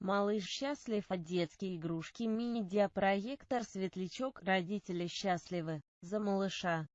Малыш счастлив от детские игрушки Мини-диапроектор Светлячок. Родители счастливы. За малыша.